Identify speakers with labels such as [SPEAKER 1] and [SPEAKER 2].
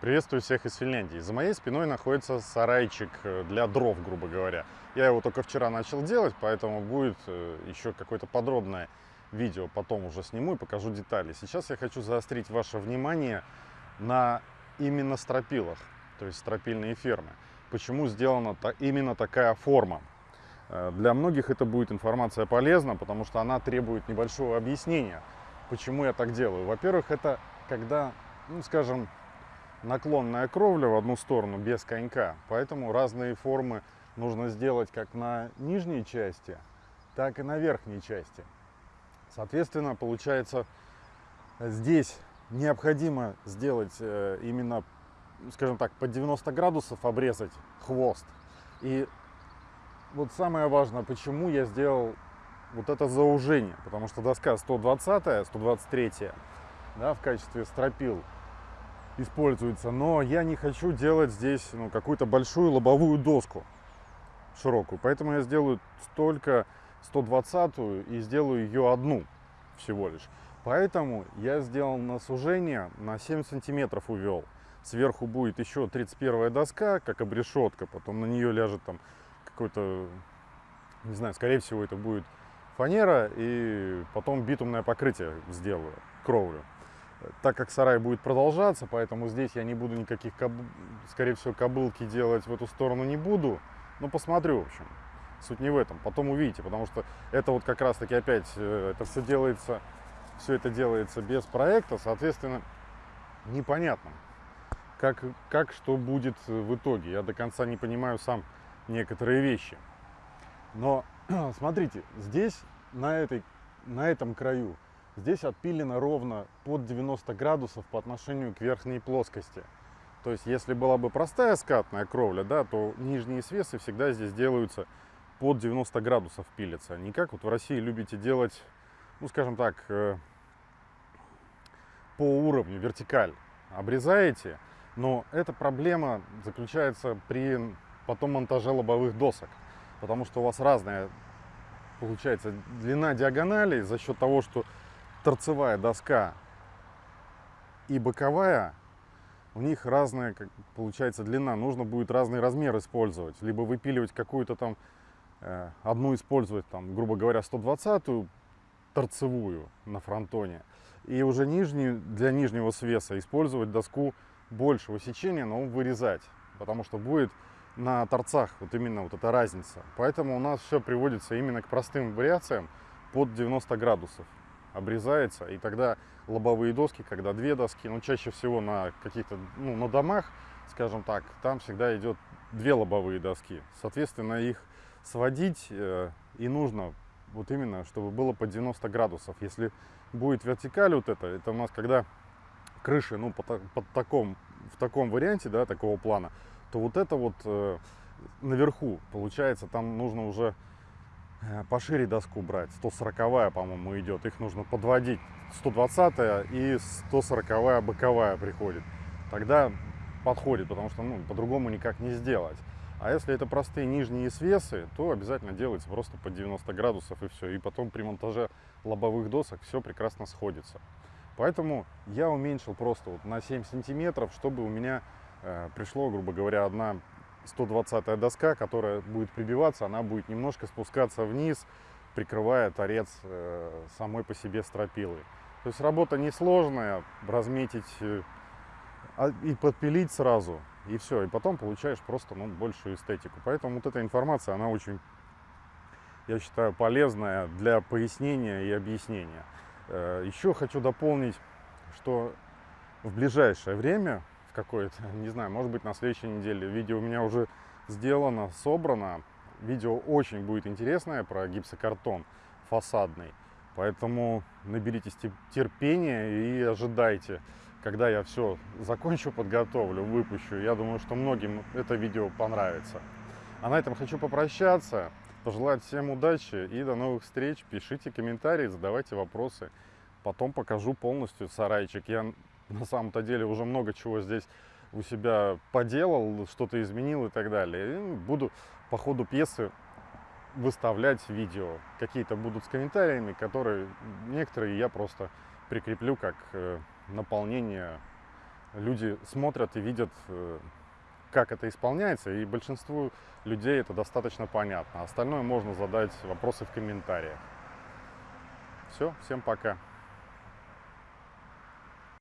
[SPEAKER 1] Приветствую всех из Финляндии. За моей спиной находится сарайчик э, для дров, грубо говоря. Я его только вчера начал делать, поэтому будет э, еще какое-то подробное видео. Потом уже сниму и покажу детали. Сейчас я хочу заострить ваше внимание на именно стропилах, то есть стропильные фермы. Почему сделана именно такая форма? Э, для многих это будет информация полезна, потому что она требует небольшого объяснения, почему я так делаю. Во-первых, это когда, ну, скажем, наклонная кровля в одну сторону без конька, поэтому разные формы нужно сделать как на нижней части, так и на верхней части. Соответственно, получается, здесь необходимо сделать э, именно, скажем так, под 90 градусов обрезать хвост. И вот самое важное, почему я сделал вот это заужение, потому что доска 120, 123 да, в качестве стропил используется, но я не хочу делать здесь ну, какую-то большую лобовую доску широкую, поэтому я сделаю только 120 и сделаю ее одну всего лишь. Поэтому я сделал на сужение на 7 сантиметров увел. Сверху будет еще 31 доска, как обрешетка, потом на нее ляжет там какой-то, не знаю, скорее всего это будет фанера, и потом битумное покрытие сделаю, кровлю так как сарай будет продолжаться, поэтому здесь я не буду никаких, коб... скорее всего, кобылки делать в эту сторону не буду. Но посмотрю, в общем. Суть не в этом. Потом увидите, потому что это вот как раз-таки опять, э, это все делается, все это делается без проекта, соответственно, непонятно, как, как что будет в итоге. Я до конца не понимаю сам некоторые вещи. Но смотрите, здесь, на, этой, на этом краю, Здесь отпилено ровно под 90 градусов по отношению к верхней плоскости. То есть, если была бы простая скатная кровля, да, то нижние свесы всегда здесь делаются под 90 градусов пилятся. Не как вот в России любите делать, ну, скажем так, э, по уровню, вертикаль. Обрезаете, но эта проблема заключается при потом монтаже лобовых досок. Потому что у вас разная получается длина диагонали за счет того, что торцевая доска и боковая, у них разная, как получается, длина. Нужно будет разный размер использовать. Либо выпиливать какую-то там, э, одну использовать, там, грубо говоря, 120-ю торцевую на фронтоне. И уже нижнюю, для нижнего свеса использовать доску большего сечения, но вырезать. Потому что будет на торцах вот именно вот эта разница. Поэтому у нас все приводится именно к простым вариациям под 90 градусов обрезается, и тогда лобовые доски, когда две доски, ну чаще всего на каких-то, ну на домах, скажем так, там всегда идет две лобовые доски. Соответственно, их сводить э, и нужно вот именно, чтобы было по 90 градусов. Если будет вертикаль вот это, это у нас когда крыши, ну, под, под таком, в таком варианте, да, такого плана, то вот это вот э, наверху, получается, там нужно уже пошире доску брать. 140 по-моему, идет. Их нужно подводить. 120 и 140 боковая приходит. Тогда подходит, потому что ну, по-другому никак не сделать. А если это простые нижние свесы, то обязательно делается просто по 90 градусов и все. И потом при монтаже лобовых досок все прекрасно сходится. Поэтому я уменьшил просто вот на 7 сантиметров, чтобы у меня э, пришло, грубо говоря, одна 120 доска, которая будет прибиваться, она будет немножко спускаться вниз, прикрывая торец э, самой по себе стропилы. То есть работа несложная, разметить э, а, и подпилить сразу, и все. И потом получаешь просто ну, большую эстетику. Поэтому вот эта информация, она очень, я считаю, полезная для пояснения и объяснения. Э, еще хочу дополнить, что в ближайшее время в какое-то, не знаю, может быть на следующей неделе. Видео у меня уже сделано, собрано. Видео очень будет интересное про гипсокартон фасадный. Поэтому наберитесь терпения и ожидайте, когда я все закончу, подготовлю, выпущу. Я думаю, что многим это видео понравится. А на этом хочу попрощаться, пожелать всем удачи и до новых встреч. Пишите комментарии, задавайте вопросы. Потом покажу полностью сарайчик. Я на самом-то деле уже много чего здесь у себя поделал, что-то изменил и так далее. И буду по ходу пьесы выставлять видео. Какие-то будут с комментариями, которые некоторые я просто прикреплю как э, наполнение люди смотрят и видят, э, как это исполняется, и большинству людей это достаточно понятно. Остальное можно задать вопросы в комментариях. Все, всем пока.